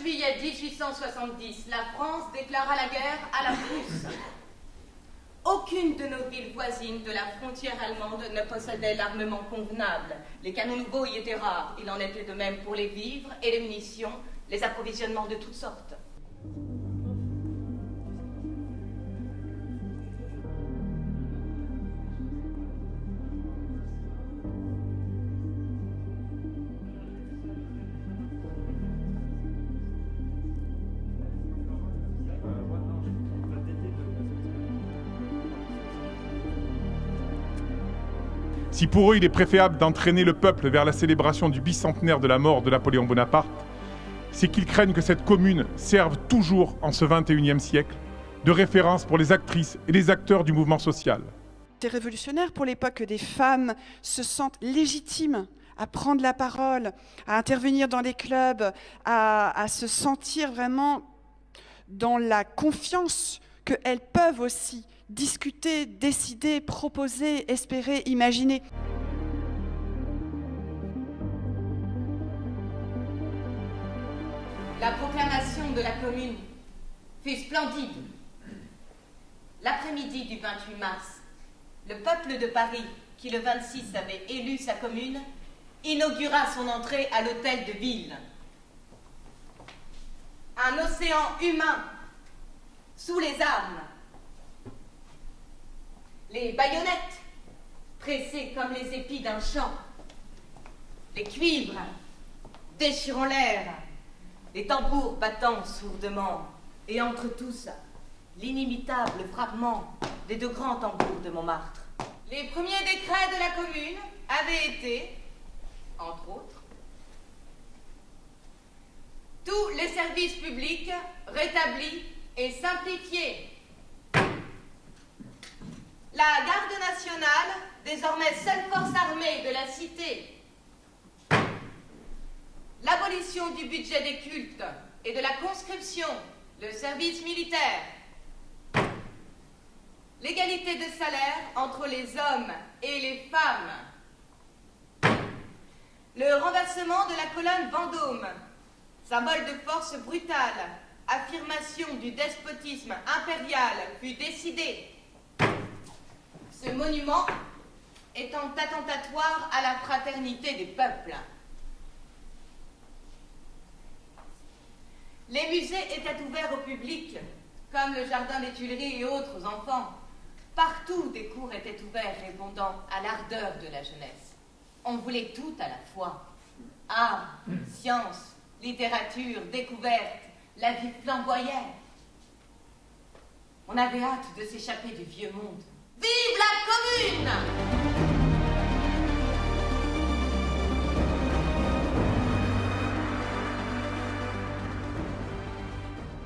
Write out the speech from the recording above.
juillet 1870, la France déclara la guerre à la Prusse. Aucune de nos villes voisines de la frontière allemande ne possédait l'armement convenable. Les canons nouveaux y étaient rares. Il en était de même pour les vivres et les munitions, les approvisionnements de toutes sortes. Si pour eux il est préférable d'entraîner le peuple vers la célébration du bicentenaire de la mort de Napoléon Bonaparte, c'est qu'ils craignent que cette commune serve toujours en ce 21e siècle de référence pour les actrices et les acteurs du mouvement social. C'est révolutionnaire pour l'époque que des femmes se sentent légitimes à prendre la parole, à intervenir dans les clubs, à se sentir vraiment dans la confiance qu'elles peuvent aussi discuter, décider, proposer, espérer, imaginer. La proclamation de la commune fut splendide. L'après-midi du 28 mars, le peuple de Paris, qui le 26 avait élu sa commune, inaugura son entrée à l'hôtel de ville. Un océan humain sous les armes. Les baïonnettes, pressées comme les épis d'un champ, les cuivres déchirant l'air, les tambours battant sourdement, et entre tous, l'inimitable frappement des deux grands tambours de Montmartre. Les premiers décrets de la commune avaient été, entre autres, tous les services publics rétablis et simplifiés la garde nationale, désormais seule force armée de la cité, l'abolition du budget des cultes et de la conscription, le service militaire, l'égalité de salaire entre les hommes et les femmes, le renversement de la colonne Vendôme, symbole de force brutale, affirmation du despotisme impérial fut décidé ce monument étant attentatoire à la fraternité des peuples. Les musées étaient ouverts au public, comme le jardin des Tuileries et autres enfants. Partout, des cours étaient ouverts répondant à l'ardeur de la jeunesse. On voulait tout à la fois. Art, science, littérature, découverte, la vie flamboyait. On avait hâte de s'échapper du vieux monde. Vive la commune